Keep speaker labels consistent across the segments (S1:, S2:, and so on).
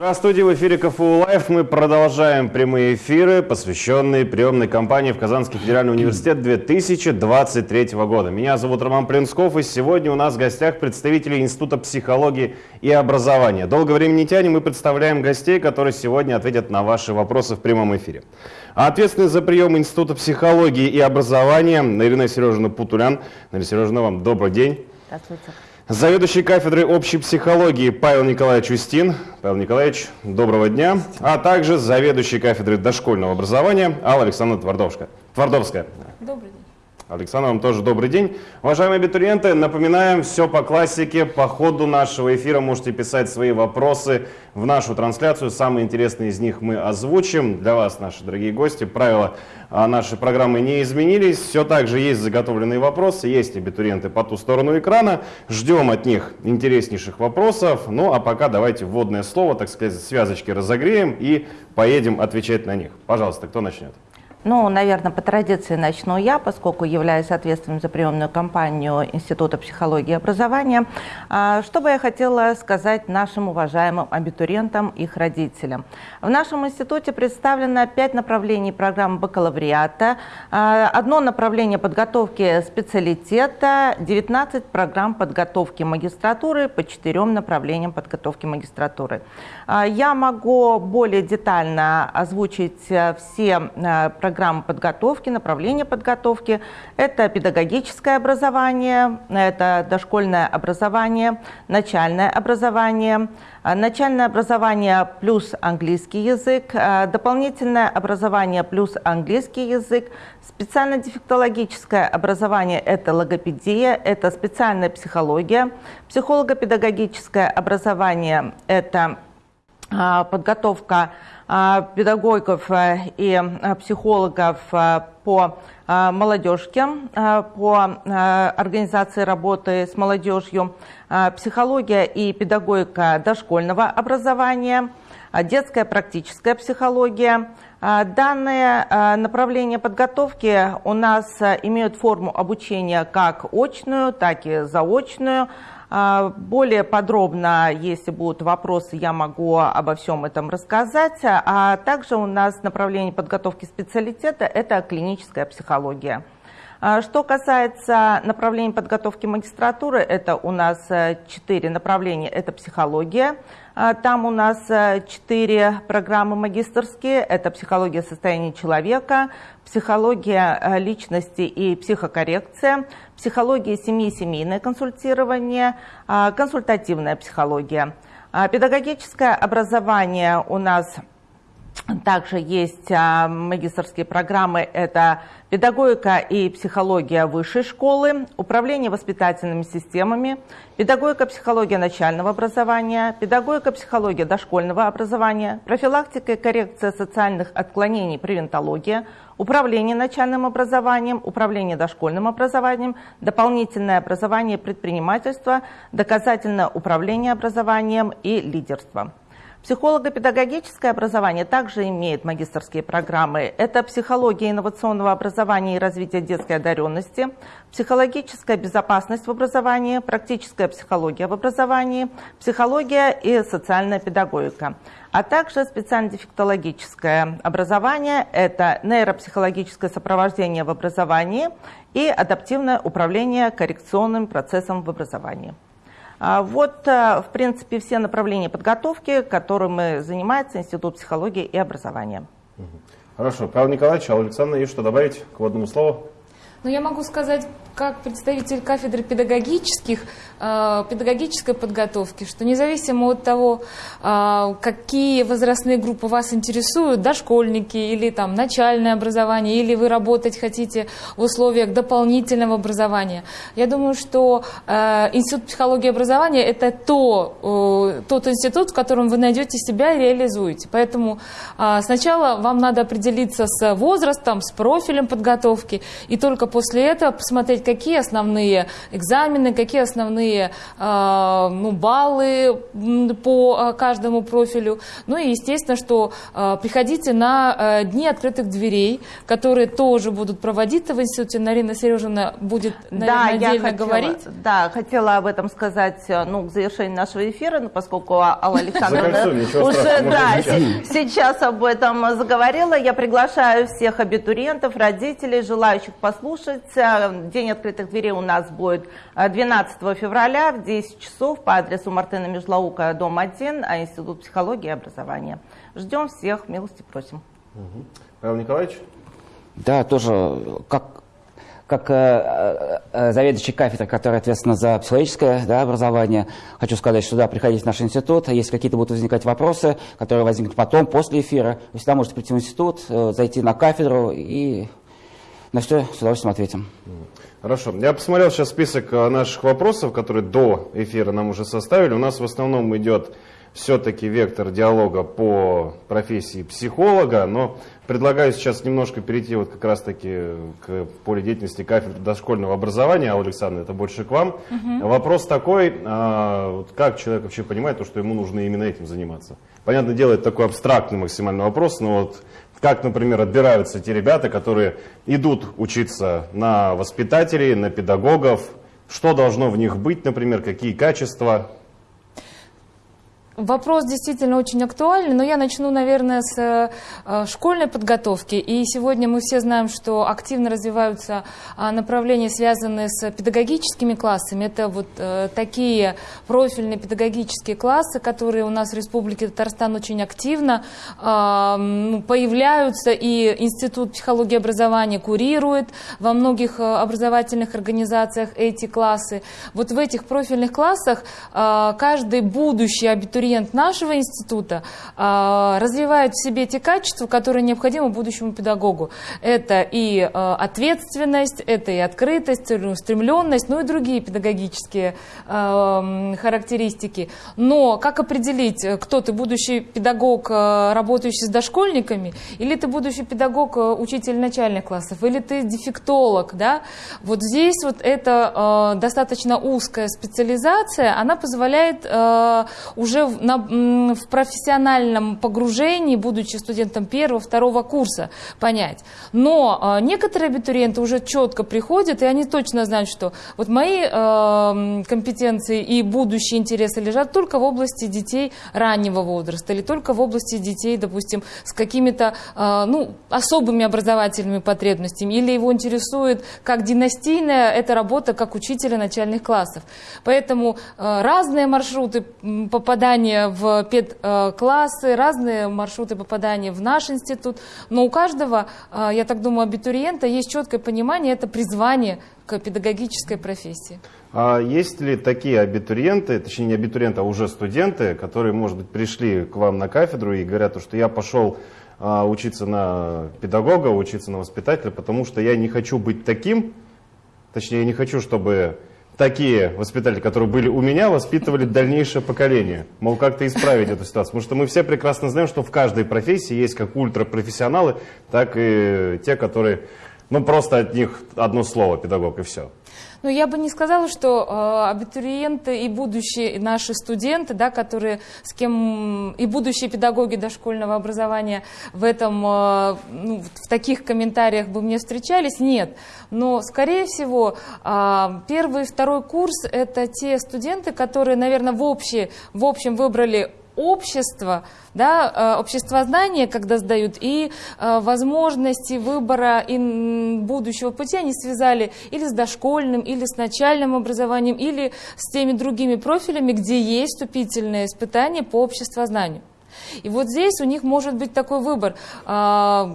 S1: Здравствуйте, в эфире КФУ Live. Мы продолжаем прямые эфиры, посвященные приемной кампании в Казанский федеральный университет 2023 года. Меня зовут Роман Плинсков, и сегодня у нас в гостях представители Института психологии и образования. Долго времени не тянем, мы представляем гостей, которые сегодня ответят на ваши вопросы в прямом эфире. А ответственный за прием Института психологии и образования Ирина Сережина Путулян. Ирина Сережина, вам добрый день. Здравствуйте. Заведующий кафедрой общей психологии Павел Николаевич Устин. Павел Николаевич, доброго дня. А также заведующий кафедрой дошкольного образования Алла Александровна Твардовская. Твардовская. Добрый день. Александр, вам тоже добрый день. Уважаемые абитуриенты, напоминаем, все по классике. По ходу нашего эфира можете писать свои вопросы в нашу трансляцию. Самые интересные из них мы озвучим. Для вас, наши дорогие гости, правила а, нашей программы не изменились. Все так же есть заготовленные вопросы, есть абитуриенты по ту сторону экрана. Ждем от них интереснейших вопросов. Ну а пока давайте вводное слово, так сказать, связочки разогреем и поедем отвечать на них. Пожалуйста, кто начнет?
S2: Ну, наверное, по традиции начну я, поскольку являюсь ответственным за приемную кампанию Института психологии и образования. А, что бы я хотела сказать нашим уважаемым абитуриентам и их родителям? В нашем институте представлено пять направлений программы бакалавриата, а, одно направление подготовки специалитета, 19 программ подготовки магистратуры по четырем направлениям подготовки магистратуры. А, я могу более детально озвучить э, все программы, программы подготовки, направления подготовки. Это педагогическое образование, это дошкольное образование, начальное образование, а, начальное образование плюс английский язык, а, дополнительное образование плюс английский язык, специально-дефектологическое образование – это логопедия, это специальная психология, психолого-педагогическое образование – это а, подготовка педагогов э, и э, психологов по молодежке, по организации работы с молодежью, психология и педагогика дошкольного образования, детская практическая психология. Данные направления подготовки у нас имеют форму обучения как очную, так и заочную. А, более подробно, если будут вопросы, я могу обо всем этом рассказать. А также у нас направление подготовки специалитета – это клиническая психология. А, что касается направления подготовки магистратуры, это у нас э, четыре направления. Это психология, там у нас э, четыре программы магистрские. Это психология состояния человека, психология э, личности и психокоррекция, психология семьи и семейное консультирование, а, консультативная психология. Педагогическое образование у нас также есть магистрские программы. Это педагогика и психология высшей школы, управление воспитательными системами, педагогика психология начального образования, педагогика психология дошкольного образования, профилактика и коррекция социальных отклонений, превентология, управление начальным образованием, управление дошкольным образованием, дополнительное образование предпринимательства, доказательное управление образованием и лидерство. Психолого-педагогическое образование также имеет магистрские программы. Это психология инновационного образования и развития детской одаренности, психологическая безопасность в образовании, практическая психология в образовании, психология и социальная педагогика. А также специально-дефектологическое образование – это нейропсихологическое сопровождение в образовании и адаптивное управление коррекционным процессом в образовании. А вот, э, в принципе, все направления подготовки, которыми занимается Институт психологии и образования.
S1: Хорошо. Павел Николаевич, а Александр, есть что добавить к водному слову?
S3: Ну, я могу сказать как представитель кафедры педагогических, э, педагогической подготовки, что независимо от того, э, какие возрастные группы вас интересуют, дошкольники или там начальное образование, или вы работать хотите в условиях дополнительного образования, я думаю, что э, Институт психологии и образования – это то, тот институт, в котором вы найдете себя и реализуете. Поэтому сначала вам надо определиться с возрастом, с профилем подготовки, и только после этого посмотреть, какие основные экзамены, какие основные э, ну, баллы по каждому профилю. Ну и естественно, что приходите на дни открытых дверей, которые тоже будут проводиться в институте. Нарина Сережина будет, наверное, да, отдельно
S2: хотела,
S3: говорить.
S2: Да, хотела об этом сказать ну, к завершению нашего эфира, поскольку Алла Александровна уже да, сейчас об этом заговорила. Я приглашаю всех абитуриентов, родителей, желающих послушать. День открытых дверей у нас будет 12 февраля в 10 часов по адресу Мартына Межлаука, дом 1, а Институт психологии и образования. Ждем всех, милости просим.
S1: Угу. Павел Николаевич?
S4: Да, тоже, как как э, э, заведующий кафедрой, которая ответственна за психологическое да, образование, хочу сказать, что да, приходите в наш институт, если какие-то будут возникать вопросы, которые возникнут потом, после эфира, вы всегда можете прийти в институт, э, зайти на кафедру и на все с удовольствием ответим.
S1: Хорошо. Я посмотрел сейчас список наших вопросов, которые до эфира нам уже составили. У нас в основном идет все-таки вектор диалога по профессии психолога, но предлагаю сейчас немножко перейти вот как раз-таки к поле деятельности кафедры дошкольного образования. А, Александр, это больше к вам. Угу. Вопрос такой, а, вот как человек вообще понимает то, что ему нужно именно этим заниматься? Понятное дело, это такой абстрактный максимальный вопрос, но вот как, например, отбираются те ребята, которые идут учиться на воспитателей, на педагогов, что должно в них быть, например, какие качества,
S3: Вопрос действительно очень актуальный, но я начну, наверное, с э, школьной подготовки. И сегодня мы все знаем, что активно развиваются а, направления, связанные с педагогическими классами. Это вот э, такие профильные педагогические классы, которые у нас в Республике Татарстан очень активно а, ну, появляются, и Институт психологии и образования курирует во многих э, образовательных организациях эти классы. Вот в этих профильных классах а, каждый будущий абитуриент абитуриент нашего института а, развивает в себе те качества, которые необходимы будущему педагогу. Это и а, ответственность, это и открытость, целеустремленность, ну и другие педагогические а, характеристики. Но как определить, кто ты, будущий педагог, работающий с дошкольниками, или ты будущий педагог, учитель начальных классов, или ты дефектолог, да? Вот здесь вот это достаточно узкая специализация, она позволяет уже на, в профессиональном погружении, будучи студентом первого, второго курса, понять. Но э, некоторые абитуриенты уже четко приходят, и они точно знают, что вот мои э, компетенции и будущие интересы лежат только в области детей раннего возраста или только в области детей, допустим, с какими-то э, ну, особыми образовательными потребностями, или его интересует как династийная эта работа как учителя начальных классов. Поэтому э, разные маршруты попадания попадания в педклассы, разные маршруты попадания в наш институт. Но у каждого, а, я так думаю, абитуриента есть четкое понимание, это призвание к педагогической профессии.
S1: А есть ли такие абитуриенты, точнее не абитуриенты, а уже студенты, которые, может быть, пришли к вам на кафедру и говорят, что я пошел а, учиться на педагога, учиться на воспитателя, потому что я не хочу быть таким, точнее, я не хочу, чтобы такие воспитатели, которые были у меня, воспитывали дальнейшее поколение. Мол, как-то исправить эту ситуацию. Потому что мы все прекрасно знаем, что в каждой профессии есть как ультрапрофессионалы, так и те, которые, ну, просто от них одно слово, педагог, и все.
S3: Ну, я бы не сказала, что э, абитуриенты и будущие наши студенты, да, которые с кем и будущие педагоги дошкольного образования в этом, э, ну, в таких комментариях бы мне встречались, нет. Но, скорее всего, э, первый и второй курс – это те студенты, которые, наверное, в, общее, в общем выбрали общество, да, э, обществознание, когда сдают, и э, возможности выбора будущего пути они связали или с дошкольным, или с начальным образованием, или с теми другими профилями, где есть вступительное испытание по обществознанию. И вот здесь у них может быть такой выбор а,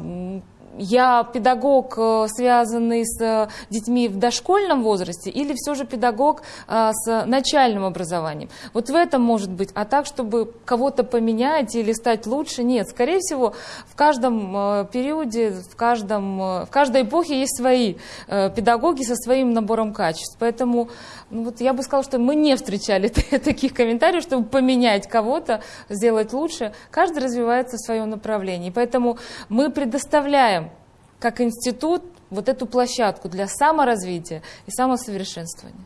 S3: я педагог, э, связанный с э, детьми в дошкольном возрасте, или все же педагог э, с начальным образованием. Вот в этом может быть. А так, чтобы кого-то поменять или стать лучше, нет. Скорее всего, в каждом периоде, в, каждом, в каждой эпохе есть свои педагоги со своим набором качеств. Поэтому ну вот я бы сказала, что мы не встречали таких комментариев, чтобы поменять кого-то, сделать лучше. Каждый развивается в своем направлении. Поэтому мы предоставляем как институт вот эту площадку для саморазвития и самосовершенствования.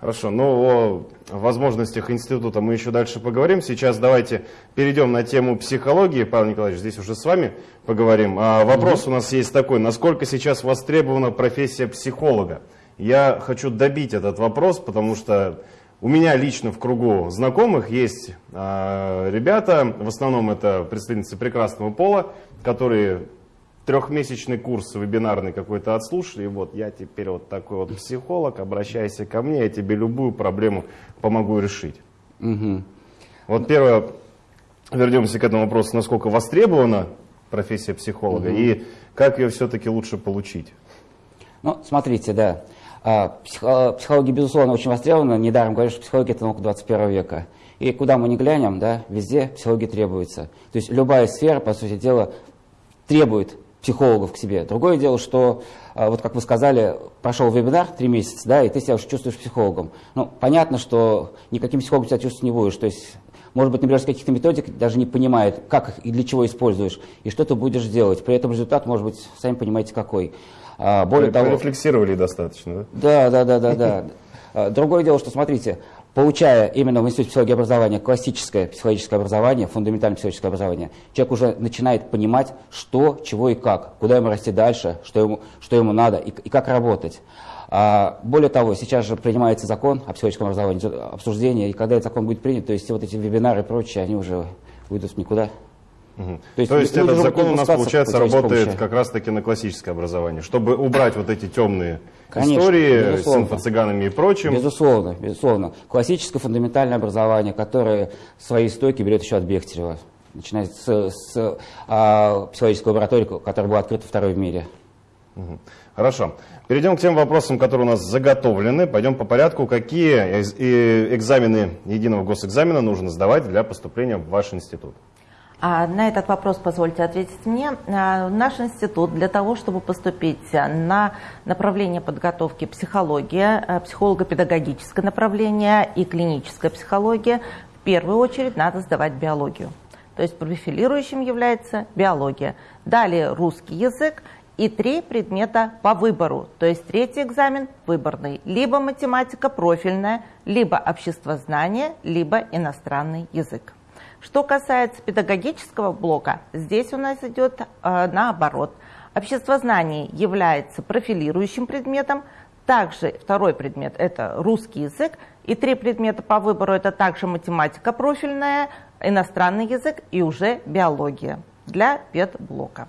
S1: Хорошо, ну о возможностях института мы еще дальше поговорим. Сейчас давайте перейдем на тему психологии. Павел Николаевич, здесь уже с вами поговорим. А вопрос у нас есть такой, насколько сейчас востребована профессия психолога? Я хочу добить этот вопрос, потому что у меня лично в кругу знакомых есть э, ребята, в основном это представительницы прекрасного пола, которые трехмесячный курс вебинарный какой-то отслушали, и вот я теперь вот такой вот психолог, обращайся ко мне, я тебе любую проблему помогу решить.
S4: Мгм.
S1: Вот первое, вернемся к этому вопросу, насколько востребована профессия психолога и как ее все-таки лучше получить.
S4: Ну, смотрите, да. А, психо- Психология, безусловно, очень востребована. Недаром говорят, что психология – это наука 21 века. И куда мы ни глянем, да, везде психология требуется. То есть любая сфера, по сути дела, требует психологов к себе. Другое дело, что, а, вот как вы сказали, прошел вебинар три месяца, да, и ты себя уже чувствуешь психологом. Ну, понятно, что никаким психологом себя чувствовать не будешь. То есть, может быть, с каких-то методик даже не понимает, как их и для чего используешь, и что ты будешь делать. При этом результат может быть, сами понимаете, какой. А, Более того,
S1: Рефлексировали достаточно, да?
S4: да, да, да, да, да. А, Другое дело, что, смотрите, получая именно в Институте психологии образования классическое психологическое образование, фундаментальное психологическое образование, человек уже начинает понимать, что, чего и как, куда ему расти дальше, что ему, что ему надо и, и как работать. А, более того, сейчас же принимается закон о психологическом образовании, обсуждение, и когда этот закон будет принят, то есть вот эти вебинары и прочее, они уже уйдут в никуда.
S1: Мгм.
S4: То есть
S1: То есть этот закон у нас, получается, работает как раз-таки на классическое образование, чтобы убрать вот эти темные
S4: Конечно,
S1: истории с
S4: безусловно.
S1: инфо-цыганами и прочим.
S4: Безусловно, безусловно. Классическое фундаментальное образование, которое свои истоки берет еще от Бехтерева. Начиная с, с, а, психологической лаборатории, которая была открыта второй в мире.
S1: Мгм. Хорошо. Перейдем к тем вопросам, которые у нас заготовлены. Пойдем по порядку. Какие экзамены единого госэкзамена нужно сдавать для поступления в ваш институт?
S2: А на этот вопрос позвольте ответить мне. А, Наш институт для того, чтобы поступить на направление подготовки психология, э, психолого-педагогическое направление и клиническая психология, в первую очередь надо сдавать биологию. То есть профилирующим является биология. Далее русский язык и три предмета по выбору. То есть третий экзамен выборный. Либо математика профильная, либо обществознание, либо иностранный язык. Что касается педагогического блока, здесь у нас идет э, наоборот. Обществознание является профилирующим предметом, также второй предмет – это русский язык, и три предмета по выбору – это также математика профильная, иностранный язык и уже биология для педблока.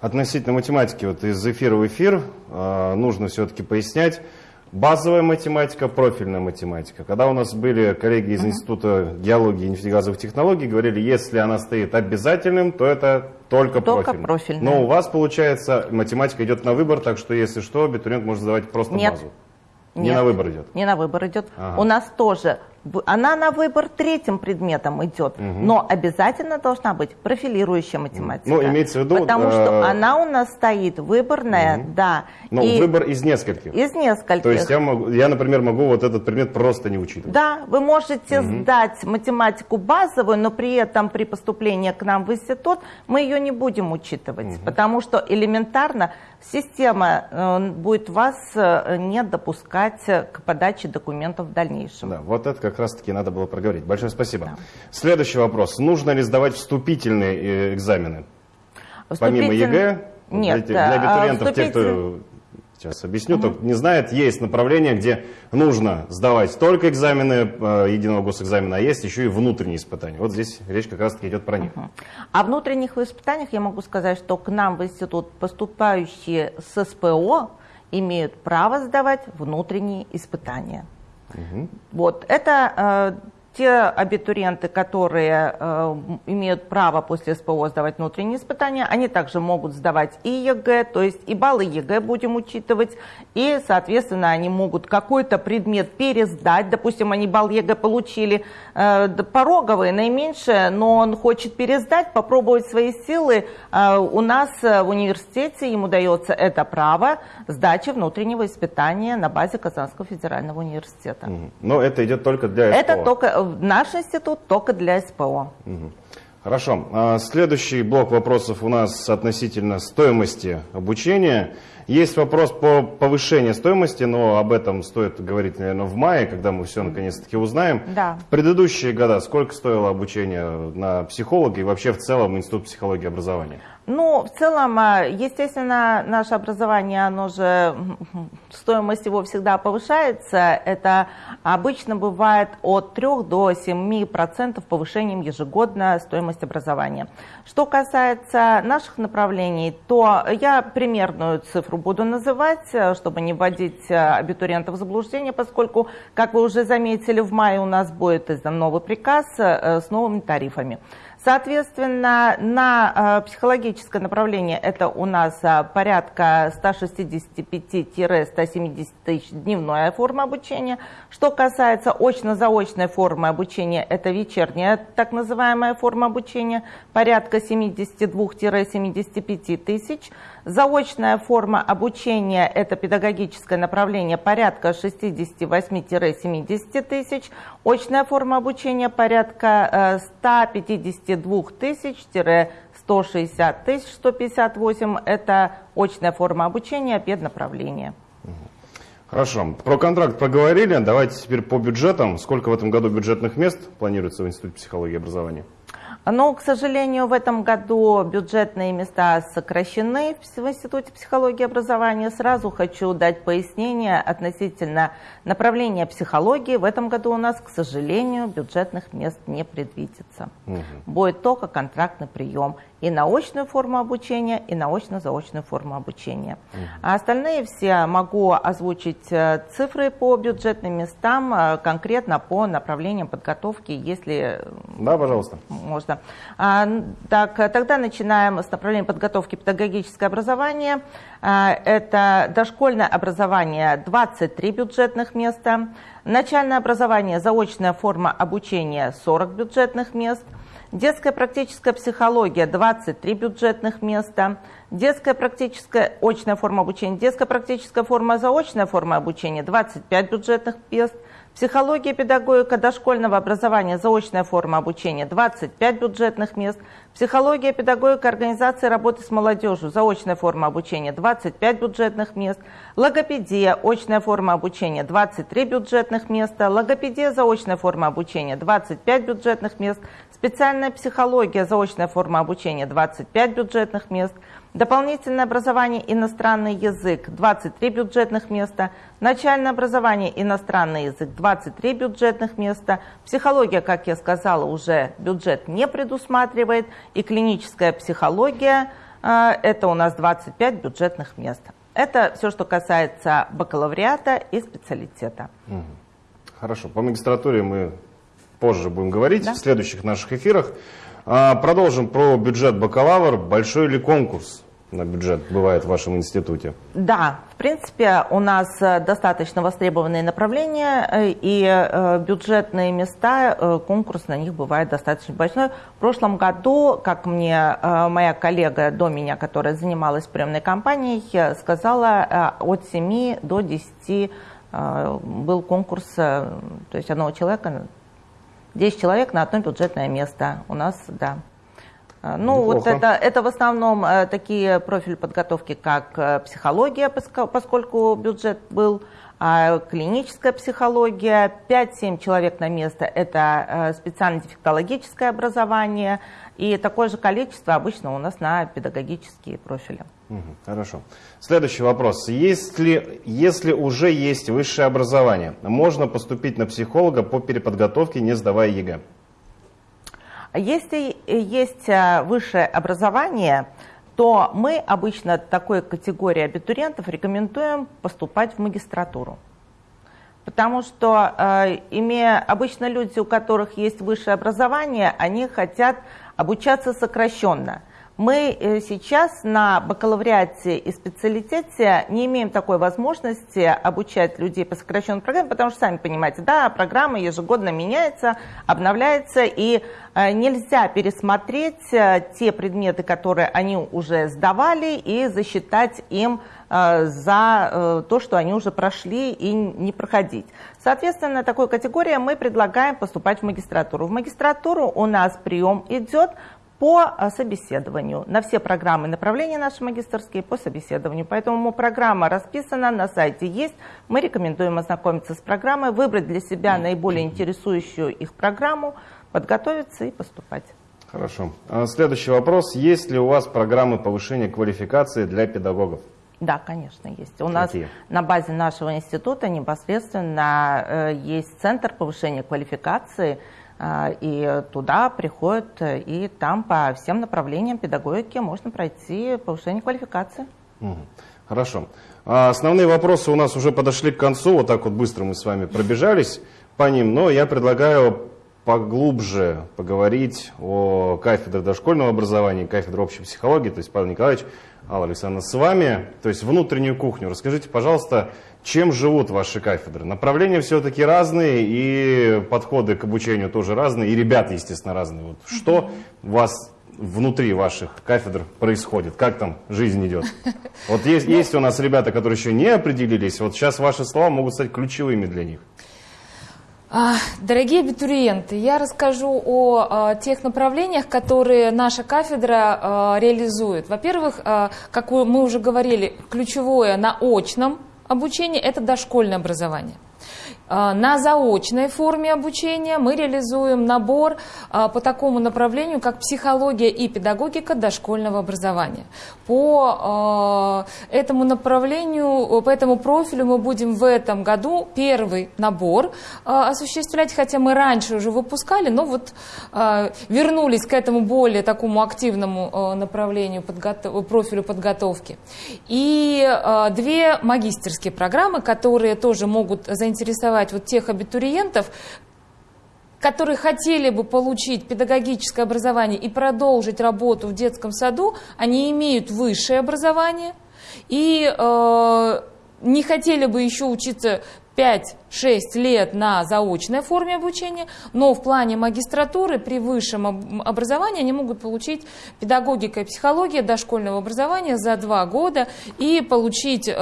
S1: Относительно математики, вот из эфира в эфир э, нужно все-таки пояснять. Базовая математика, профильная математика. Когда у нас были коллеги из Института геологии и нефтегазовых технологий, говорили, если она стоит обязательным, то это только,
S2: Только
S1: профильная.
S2: профильная.
S1: Но у вас, получается, математика идет на выбор, так что, если что, абитуриент может сдавать просто
S2: Нет.
S1: базу. Не
S2: Нет,
S1: на выбор идет.
S2: Не на выбор идет.
S1: Ага.
S2: У нас тоже, она на выбор третьим предметом идет, но обязательно должна быть профилирующая математика.
S1: Ну, имеется в виду,
S2: Потому
S1: э,
S2: что она у нас стоит выборная, да.
S1: Но
S2: и
S1: выбор из нескольких.
S2: из нескольких.
S1: То есть я, могу, я, например, могу вот этот предмет просто не учитывать.
S2: Да, вы можете сдать математику базовую, но при этом при поступлении к нам в институт мы ее не будем учитывать, потому что элементарно система э, будет вас э, не допускать к подаче документов в дальнейшем.
S1: Да, вот это как раз-таки надо было проговорить. Большое спасибо. Следующий вопрос. Нужно ли сдавать вступительные э, экзамены? Помимо
S2: Вступитель-
S1: ЕГЭ,
S2: Нет,
S1: для,
S2: а,
S1: для абитуриентов, те,
S2: вступитель-
S1: кто сейчас объясню, кто не знает, есть направление, где нужно сдавать только экзамены э, единого госэкзамена, а есть еще и внутренние испытания. Вот здесь речь как раз-таки идет про них.
S2: О внутренних испытаниях я могу сказать, что к нам в институт поступающие с СПО имеют право сдавать внутренние испытания. Вот это э, те абитуриенты, которые э, имеют право после СПО сдавать внутренние испытания, они также могут сдавать и ЕГЭ, то есть и баллы ЕГЭ будем учитывать, и, соответственно, они могут какой-то предмет пересдать, допустим, они балл ЕГЭ получили э, пороговый, наименьшее, но он хочет пересдать, попробовать свои силы. Э, у нас э, в университете ему дается это право сдачи внутреннего испытания на базе Казанского федерального университета.
S1: Но это идет только для
S2: Это
S1: СПО.
S2: только э, наш институт только для СПО.
S1: Хорошо. А, Следующий блок вопросов у нас относительно стоимости обучения. Есть вопрос по повышению стоимости, но об этом стоит говорить, наверное, в мае, когда мы все наконец-таки узнаем.
S2: Да.
S1: В предыдущие года сколько стоило обучение на психолога и вообще в целом Институт психологии и образования?
S2: Ну, в целом, а, естественно, наше образование, оно же, стоимость его всегда повышается. Это обычно бывает от 3 до 7 процентов повышением ежегодно стоимость образования. Что касается наших направлений, то я примерную цифру буду называть, э, чтобы не вводить э, абитуриентов в заблуждение, поскольку, как вы уже заметили, в мае у нас будет издан новый приказ э, с новыми тарифами. Соответственно, на психологическое направление это у нас порядка 165-170 тысяч дневная форма обучения. Что касается очно-заочной формы обучения, это вечерняя так называемая форма обучения, порядка 72-75 тысяч. Заочная форма обучения – это педагогическое направление порядка 68-70 тысяч. Очная форма обучения порядка э, 152 тысяч-160 тысяч, 158 – это очная форма обучения, педнаправление.
S1: Хорошо. Про контракт проговорили. Давайте теперь по бюджетам. Сколько в этом году бюджетных мест планируется в Институте психологии и образования?
S2: Но, к сожалению, в этом году бюджетные места сокращены в Институте психологии и образования. Сразу хочу дать пояснение относительно направления психологии. В этом году у нас, к сожалению, бюджетных мест не предвидится. Будет только контрактный прием и на очную форму обучения, и на очно-заочную форму обучения. А остальные все могу озвучить э, цифры по бюджетным местам, э, конкретно по направлениям подготовки, если
S1: Да, пожалуйста.
S2: можно. А, так, тогда начинаем с направления подготовки педагогическое образование. А, это дошкольное образование 23 бюджетных места, начальное образование, заочная форма обучения 40 бюджетных мест, детская практическая психология 23 бюджетных места, детская практическая очная форма обучения, детская практическая форма заочная форма обучения 25 бюджетных мест, Психология, педагогика дошкольного образования, заочная форма обучения, 25 бюджетных мест. Психология, педагогика, организация работы с молодежью, заочная форма обучения, 25 бюджетных мест. Логопедия, очная форма обучения, 23 бюджетных места. Логопедия, заочная форма обучения, 25 бюджетных мест. Специальная психология, заочная форма обучения, 25 бюджетных мест. Дополнительное образование иностранный язык 23 бюджетных места, начальное образование иностранный язык 23 бюджетных места, психология, как я сказала, уже бюджет не предусматривает, и клиническая психология э, это у нас 25 бюджетных мест. Это все, что касается бакалавриата и специалитета.
S1: Хорошо. По магистратуре мы позже будем говорить
S2: Да.
S1: в следующих наших эфирах. А, Продолжим про бюджет бакалавр. Большой ли конкурс на бюджет бывает в вашем институте?
S2: Да, в принципе, у нас э, достаточно востребованные направления, э, и э, бюджетные места, конкурс на них бывает достаточно большой. В прошлом году, как мне моя коллега до меня, которая занималась приемной кампанией, сказала, от 7 до 10 э, был конкурс, то есть одного человека, 10 человек на одно бюджетное место. У нас, да. А, Ну, вот
S1: Неплохо.
S2: это, это в основном э, такие профили подготовки, как э, психология, поско- поскольку бюджет был, а, клиническая психология, 5-7 человек на место – это э, специально-дефектологическое образование, и такое же количество обычно у нас на педагогические профили.
S1: Хорошо. Следующий вопрос. Если, если уже есть высшее образование, можно поступить на психолога по переподготовке, не сдавая ЕГЭ?
S2: А Если есть э, высшее образование, то мы обычно такой категории абитуриентов рекомендуем поступать в магистратуру. Потому что, э, имея обычно люди, у которых есть высшее образование, они хотят обучаться сокращенно. Мы э, сейчас на бакалавриате и специалитете не имеем такой возможности обучать людей по сокращенной программе, потому что, сами понимаете, да, программа ежегодно меняется, обновляется, и э, нельзя пересмотреть э, те предметы, которые они уже сдавали, и засчитать им за то, что они уже прошли и не проходить. Соответственно, такой категории мы предлагаем поступать в магистратуру. В магистратуру у нас прием идет по собеседованию. На все программы направления наши магистрские по собеседованию. Поэтому программа расписана, на сайте есть. Мы рекомендуем ознакомиться с программой, выбрать для себя наиболее интересующую их программу, подготовиться и поступать.
S1: Хорошо. А следующий вопрос. Есть ли у вас программы повышения квалификации для педагогов?
S2: Да, конечно, есть. У Какие? нас на базе нашего института непосредственно э, есть центр повышения квалификации – и туда приходят, и там по всем направлениям педагогики можно пройти повышение квалификации.
S1: Хорошо. А основные вопросы у нас уже подошли к концу, вот так вот быстро мы с вами пробежались по ним, но я предлагаю поглубже поговорить о кафедре дошкольного образования, кафедре общей психологии, то есть Павел Николаевич, Алла Александровна, с вами, то есть внутреннюю кухню. Расскажите, пожалуйста, чем живут ваши кафедры? Направления все-таки разные, и подходы к обучению тоже разные, и ребята, естественно, разные. Вот что у вас внутри ваших кафедр происходит? Как там жизнь идет? Вот есть, ну, есть у нас ребята, которые еще не определились, вот сейчас ваши слова могут стать ключевыми для них.
S3: А, дорогие абитуриенты, я расскажу о, о тех направлениях, которые наша кафедра а, реализует. Во-первых, а, как мы уже говорили, ключевое на очном обучение – это дошкольное образование. А, на заочной форме обучения мы реализуем набор а, по такому направлению, как психология и педагогика дошкольного образования. По а, этому направлению, по этому профилю мы будем в этом году первый набор осуществлять, хотя мы раньше уже выпускали, но вот вернулись к этому более такому активному направлению, профилю подготовки. И две магистерские программы, которые тоже могут заинтересовать заинтересовать вот тех абитуриентов, которые хотели бы получить педагогическое образование и продолжить работу в детском саду, они имеют высшее образование и э, не хотели бы еще учиться 5-6 лет на заочной форме обучения, но в плане магистратуры при высшем образовании они могут получить педагогика и психология дошкольного образования за 2 года и получить э,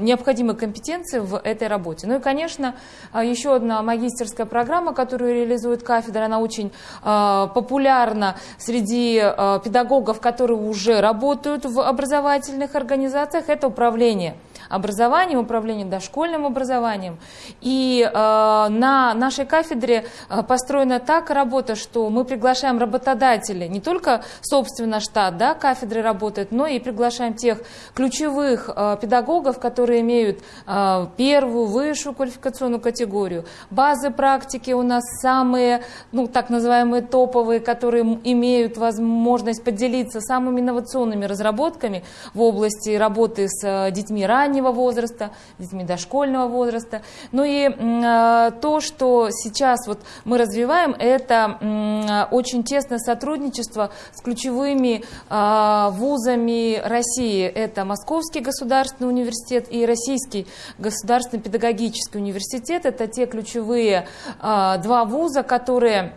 S3: необходимые компетенции в этой работе. Ну и, конечно, э, еще одна магистерская программа, которую реализует кафедра, она очень э, популярна среди э, педагогов, которые уже работают в образовательных организациях, это управление образованием, управлением дошкольным образованием. И э, на нашей кафедре э, построена так работа, что мы приглашаем работодателей, не только собственно штат да, кафедры работает, но и приглашаем тех ключевых э, педагогов, которые имеют э, первую, высшую квалификационную категорию. Базы практики у нас самые, ну так называемые топовые, которые имеют возможность поделиться самыми инновационными разработками в области работы с э, детьми раннего раннего возраста, детьми дошкольного возраста. Ну и э, то, что сейчас вот мы развиваем, это очень тесное сотрудничество с ключевыми э, вузами России. Это Московский государственный университет и Российский государственный педагогический университет. Это те ключевые э, два вуза, которые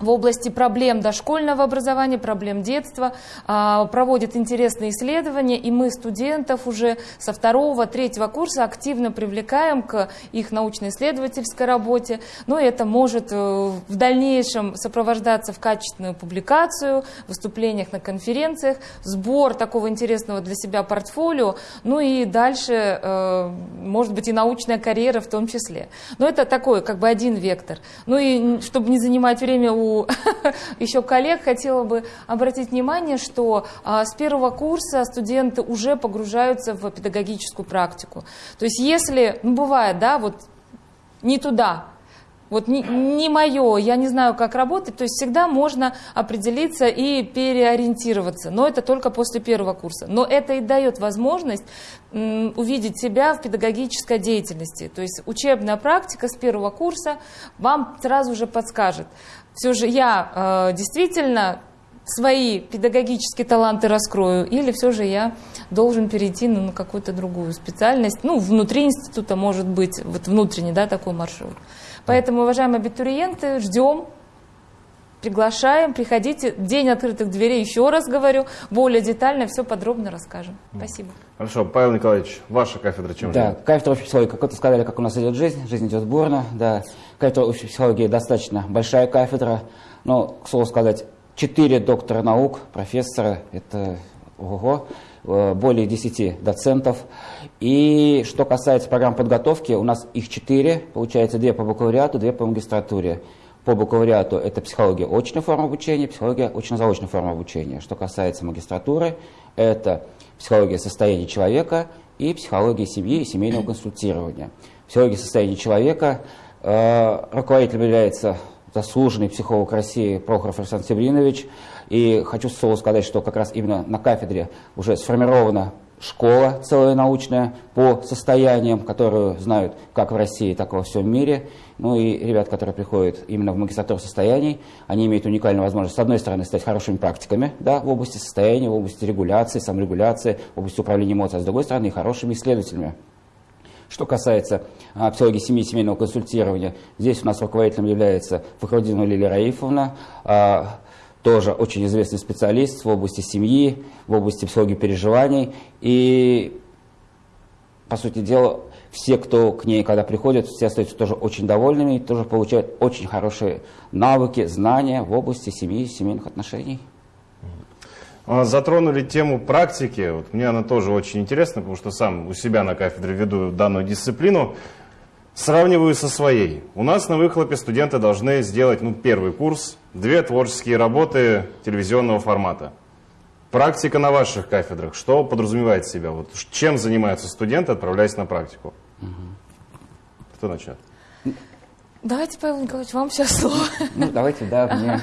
S3: в области проблем дошкольного образования, проблем детства, а, проводит интересные исследования, и мы студентов уже со второго, третьего курса активно привлекаем к их научно-исследовательской работе. Но это может э, в дальнейшем сопровождаться в качественную публикацию, выступлениях на конференциях, сбор такого интересного для себя портфолио, ну и дальше, э, может быть, и научная карьера в том числе. Но это такой, как бы один вектор. Ну и чтобы не занимать время у еще коллег хотела бы обратить внимание, что а, с первого курса студенты уже погружаются в педагогическую практику. То есть если, ну бывает, да, вот не туда, вот не, не мое, я не знаю, как работать, то есть всегда можно определиться и переориентироваться, но это только после первого курса. Но это и дает возможность увидеть себя в педагогической деятельности. То есть учебная практика с первого курса вам сразу же подскажет, все же я э, действительно свои педагогические таланты раскрою, или все же я должен перейти на какую-то другую специальность, ну, внутри института может быть, вот внутренний, да, такой маршрут. Поэтому, уважаемые абитуриенты, ждем, приглашаем, приходите. День открытых дверей, еще раз говорю, более детально все подробно расскажем. Спасибо.
S1: Хорошо, Павел Николаевич, ваша кафедра чем
S4: Да,
S1: живет?
S4: кафедра общей психологии, как вы сказали, как у нас идет жизнь, жизнь идет бурно, да. Кафедра общей психологии достаточно большая кафедра, но, к слову сказать, четыре доктора наук, профессора, это ого, более 10 доцентов. И что касается программ подготовки, у нас их четыре, получается, две по бакалавриату, две по магистратуре. По бакалавриату это психология очная форма обучения, психология очно-заочная форма обучения. Что касается магистратуры, это психология состояния человека и психология семьи и семейного консультирования. Психология состояния человека э, руководителем является заслуженный психолог России Прохоров Александр Севринович. И хочу слово сказать, что как раз именно на кафедре уже сформирована школа целая научная по состояниям, которую знают как в России, так и во всем мире. Ну и ребят, которые приходят именно в магистратуру состояний, они имеют уникальную возможность, с одной стороны, стать хорошими практиками да, в области состояния, в области регуляции, саморегуляции, в области управления эмоциями, а с другой стороны, хорошими исследователями. Что касается а, психологии семьи и семейного консультирования, здесь у нас руководителем является Фахрудинова Лилия Раифовна, а, тоже очень известный специалист в области семьи, в области психологии переживаний. И, по сути дела, все, кто к ней когда приходят, все остаются тоже очень довольными тоже получают очень хорошие навыки, знания в области семьи семейных отношений.
S1: А, Затронули тему практики. Вот мне она тоже очень интересна, потому что сам у себя на кафедре веду данную дисциплину. Сравниваю со своей. У нас на выхлопе студенты должны сделать ну, первый курс, две творческие работы телевизионного формата. Практика на ваших кафедрах, что подразумевает себя? Вот чем занимаются студенты, отправляясь на практику? Кто начнет?
S3: Давайте, Павел Николаевич, вам сейчас слово.
S4: Ну, давайте, да, мне.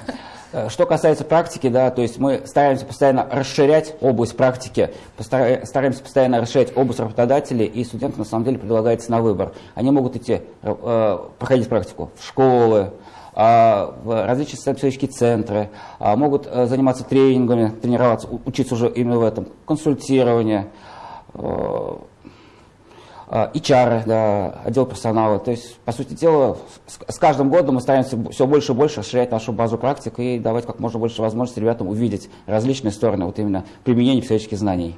S4: Э, Что касается практики, да, то есть мы стараемся постоянно расширять область практики, постара- стараемся постоянно расширять область работодателей, и студентам на самом деле предлагается на выбор. Они могут идти, э, проходить практику в школы, а, в различные социально-психологические центры, а, могут э, заниматься тренингами, тренироваться, учиться уже именно в этом, консультирование, э, HR, да, отдел персонала. То есть, по сути дела, с, с каждым годом мы стараемся все больше и больше расширять нашу базу практик и давать как можно больше возможностей ребятам увидеть различные стороны вот именно применения психологических знаний.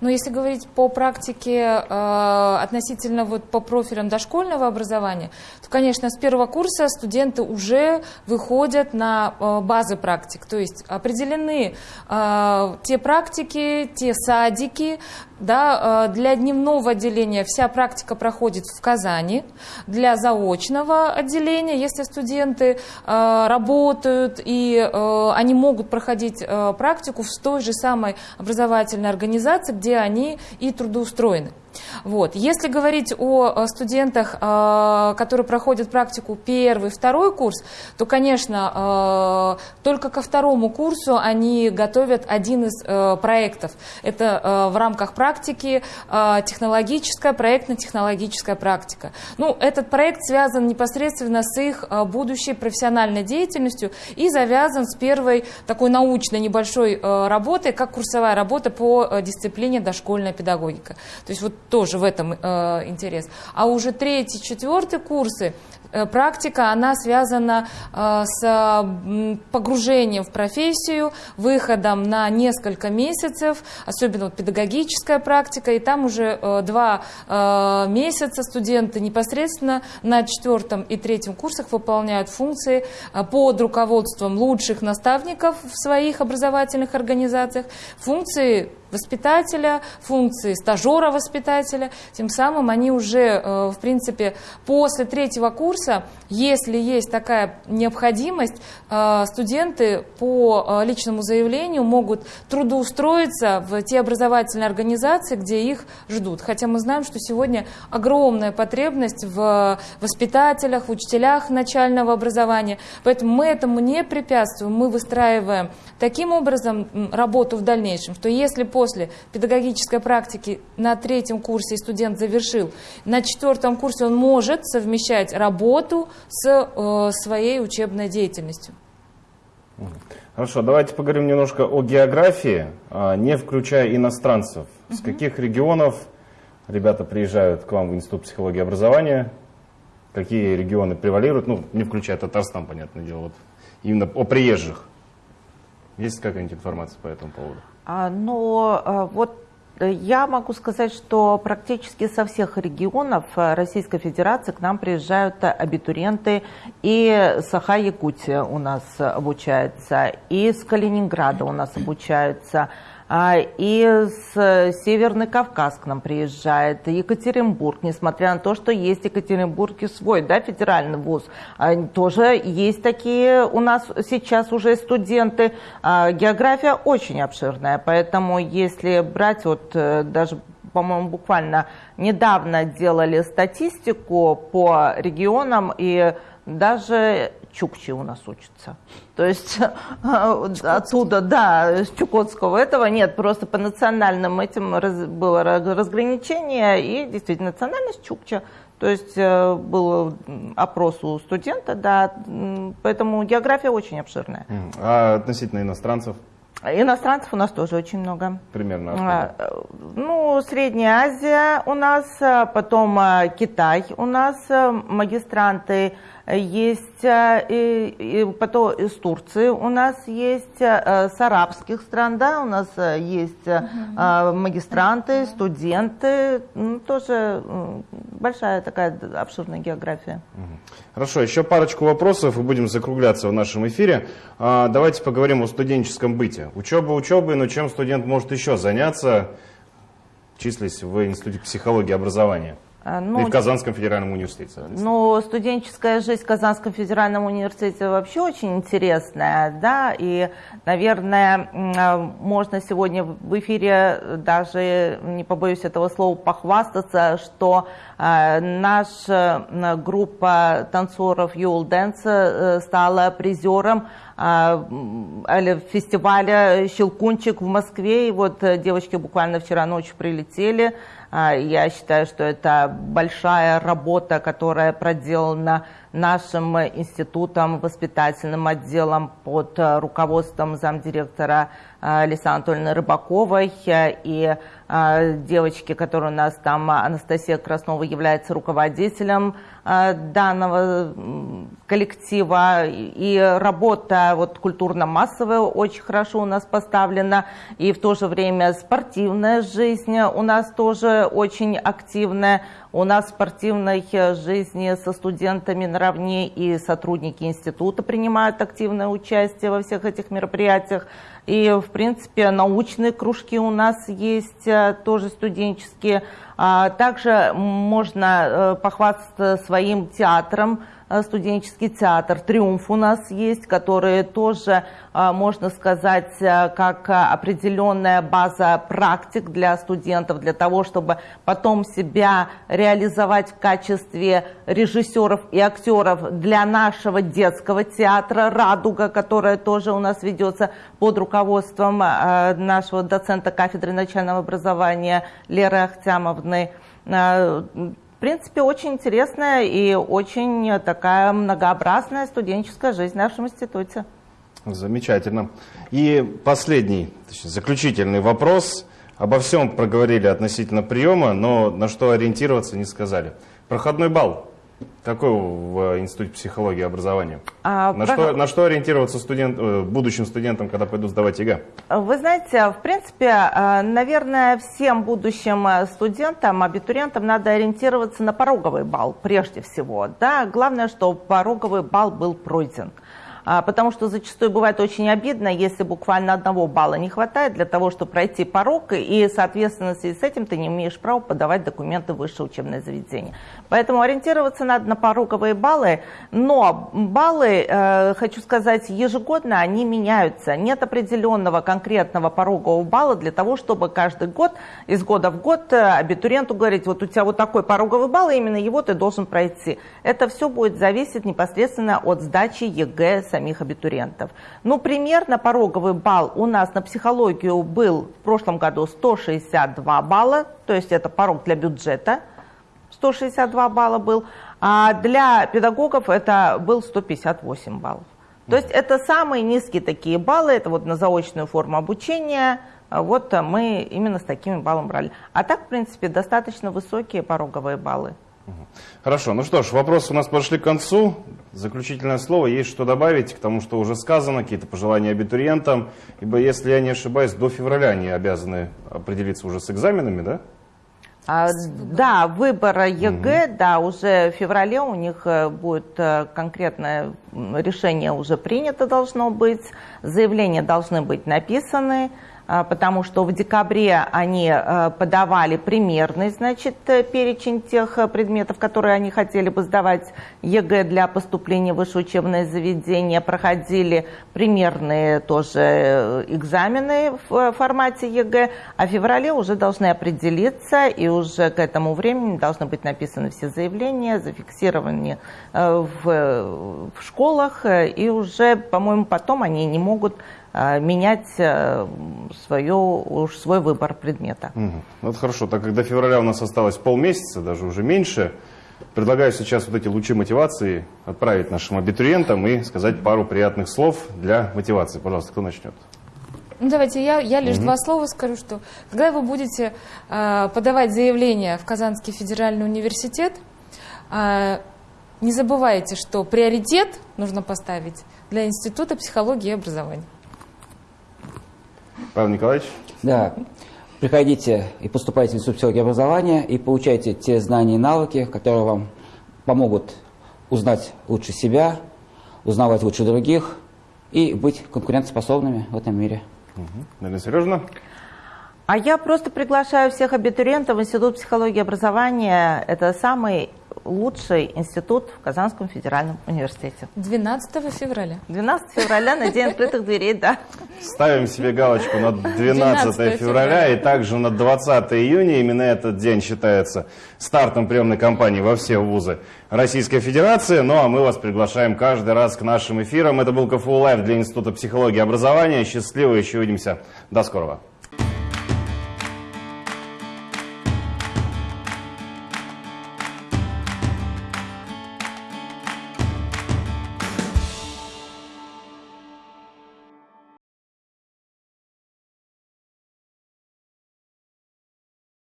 S3: Но если говорить по практике э, относительно вот по профилям дошкольного образования, то, конечно, с первого курса студенты уже выходят на э, базы практик. То есть определены э, те практики, те садики, да, э, для дневного отделения вся практика проходит в Казани, для заочного отделения, если студенты э, работают и э, они могут проходить практику в той же самой образовательной организации, где они и трудоустроены. Вот. Если говорить о э, студентах, э, которые проходят практику первый, второй курс, то, конечно, э, только ко второму курсу они готовят один из проектов. Это в рамках практики технологическая, проектно-технологическая практика. Ну, этот проект связан непосредственно с их будущей профессиональной деятельностью и завязан с первой такой научной небольшой работой, как курсовая работа по дисциплине дошкольная педагогика. То есть вот тоже в этом э, интерес. А уже третий, четвертый курсы практика, она связана э, с погружением в профессию, выходом на несколько месяцев, особенно вот педагогическая практика, и там уже э, два э, месяца студенты непосредственно на четвертом и третьем курсах выполняют функции э, под руководством лучших наставников в своих образовательных организациях, функции воспитателя, функции стажера-воспитателя. Тем самым они уже, э, в принципе, после третьего курса, если есть такая необходимость, э, студенты по э, личному заявлению могут трудоустроиться в те образовательные организации, где их ждут. Хотя мы знаем, что сегодня огромная потребность в воспитателях, в учителях начального образования. Поэтому мы этому не препятствуем, мы выстраиваем таким образом работу в дальнейшем, что если после педагогической практики на третьем курсе студент завершил, на четвертом курсе он может совмещать работу с э, своей учебной деятельностью.
S1: Хорошо, давайте поговорим немножко о географии, а, не включая иностранцев. С каких регионов ребята приезжают к вам в Институт психологии и образования? Какие регионы превалируют? Ну, не включая Татарстан, понятное дело. Вот именно о приезжих. Есть какая-нибудь информация по этому поводу?
S2: А, но а, вот я могу сказать, что практически со всех регионов э, Российской Федерации к нам приезжают абитуриенты. И Саха-Якутия у нас обучается, и с Калининграда у нас обучаются, и с Северный Кавказ к нам приезжает, Екатеринбург, несмотря на то, что есть в Екатеринбурге свой да, федеральный вуз, а, тоже есть такие у нас сейчас уже студенты. А, география очень обширная, поэтому если брать вот э, даже по-моему, буквально недавно делали статистику по регионам, и даже чукчи у нас учатся. То есть оттуда, да, с Чукотского этого нет, просто по национальным этим раз, было разграничение, и действительно национальность чукча. То есть э, был опрос у студента, да, поэтому география очень обширная.
S1: А относительно иностранцев?
S2: Иностранцев у нас тоже очень много.
S1: Примерно? А,
S2: э, ну, Средняя Азия у нас, а потом а, Китай у нас, э, магистранты есть э, и, и потом из Турции у нас есть, э, с арабских стран, да, у нас э, есть угу. магистранты, студенты, ну, тоже большая такая обширная география.
S1: Хорошо, еще парочку вопросов и будем закругляться в нашем эфире. А, давайте поговорим о студенческом быте. Учеба учебы, но чем студент может еще заняться, числясь в Институте психологии и образования? А, ну, и в Казанском федеральном университете.
S2: Ну, студенческая жизнь в Казанском федеральном университете вообще очень интересная, да, и, наверное, а, можно сегодня в эфире даже, не побоюсь этого слова, похвастаться, что а, наша группа танцоров Юл Дэнс э, стала призером фестиваля «Щелкунчик» в Москве, и вот э, девочки буквально вчера ночью прилетели, я считаю, что это большая работа, которая проделана нашим институтом, воспитательным отделом под э, руководством замдиректора э, Александра Анатольевны Рыбаковой и э, девочки, которая у нас там, Анастасия Краснова, является руководителем данного коллектива. И работа вот, культурно-массовая очень хорошо у нас поставлена. И в то же время спортивная жизнь у нас тоже очень активная. У нас в спортивной жизни со студентами наравне и сотрудники института принимают активное участие во всех этих мероприятиях. И, в принципе, научные кружки у нас есть, э, тоже студенческие. А также можно э, похвастаться своим театром, Э, студенческий театр «Триумф» у нас есть, который тоже, э, можно сказать, э, как определенная база практик для студентов, для того, чтобы потом себя реализовать в качестве режиссеров и актеров для нашего детского театра «Радуга», которая тоже у нас ведется под руководством нашего доцента кафедры начального образования Леры Ахтямовны в принципе, очень интересная и очень такая многообразная студенческая жизнь в нашем институте.
S1: Замечательно. И последний, точнее, заключительный вопрос. Обо всем проговорили относительно приема, но на что ориентироваться не сказали. Проходной балл. Какой в Институте психологии и образования? А, на, про... что, на что ориентироваться студент, э, будущим студентам, когда пойдут сдавать ЕГЭ?
S2: Вы знаете, в принципе, э, наверное, всем будущим э, студентам, абитуриентам надо ориентироваться на пороговый балл прежде всего. Да? Главное, чтобы пороговый балл был пройден. А, потому что зачастую бывает очень обидно, если буквально одного балла не хватает для того, чтобы пройти порог, и, соответственно, в связи с этим ты не имеешь права подавать документы в высшее учебное заведение. Поэтому ориентироваться надо на пороговые баллы, но баллы, э, хочу сказать, ежегодно они меняются. Нет определенного конкретного порогового балла для того, чтобы каждый год, из года в год э, абитуриенту говорить, вот у тебя вот такой пороговый балл, именно его ты должен пройти. Это все будет зависеть непосредственно от сдачи ЕГЭ самих абитуриентов. Ну, примерно пороговый балл у нас на психологию был в прошлом году 162 балла, то есть это порог для бюджета, 162 балла был, а для педагогов это был 158 баллов. То есть это самые низкие такие баллы, это вот на заочную форму обучения, вот мы именно с такими баллами брали. А так, в принципе, достаточно высокие пороговые баллы.
S1: Хорошо, ну что ж, вопросы у нас подошли к концу. Заключительное слово, есть что добавить к тому, что уже сказано, какие-то пожелания абитуриентам, ибо, если я не ошибаюсь, до февраля они обязаны определиться уже с экзаменами, да?
S2: А, да, выбор ЕГЭ, да, уже в феврале у них э, будет э, конкретное решение уже принято должно быть, заявления должны быть написаны, потому что в декабре они э, подавали примерный, значит, э, перечень тех э, предметов, которые они хотели бы сдавать ЕГЭ для поступления в высшее учебное заведение, проходили примерные тоже экзамены в формате ЕГЭ, а в феврале уже должны определиться, и уже к этому времени должны быть написаны все заявления, зафиксированы в, школах, и уже, по-моему, потом они не могут менять э, свое, уж свой выбор предмета.
S1: Угу. Вот хорошо, так как до февраля у нас осталось полмесяца, даже уже меньше, предлагаю сейчас вот эти лучи мотивации отправить нашим абитуриентам и сказать пару приятных слов для мотивации. Пожалуйста, кто начнет?
S3: Ну, давайте я, я лишь угу. два слова скажу, что когда вы будете э, подавать заявление в Казанский федеральный университет, э, не забывайте, что приоритет нужно поставить для Института психологии и образования.
S1: Павел Николаевич?
S4: Да. Приходите и поступайте в Институт психологии образования и получайте те знания и навыки, которые вам помогут узнать лучше себя, узнавать лучше других и быть конкурентоспособными в этом мире.
S1: Угу. Марина Сережина?
S2: А я просто приглашаю всех абитуриентов в Институт психологии и образования. Это самый лучший институт в Казанском федеральном университете.
S3: 12 февраля.
S2: 12 февраля на день открытых дверей, да.
S1: Ставим себе галочку на 12, 12 февраля и также на 20 июня. Именно этот день считается стартом приемной кампании во все вузы Российской Федерации. Ну а мы вас приглашаем каждый раз к нашим эфирам. Это был КФУ Лайв для Института психологии и образования. Счастливо, еще увидимся. До скорого.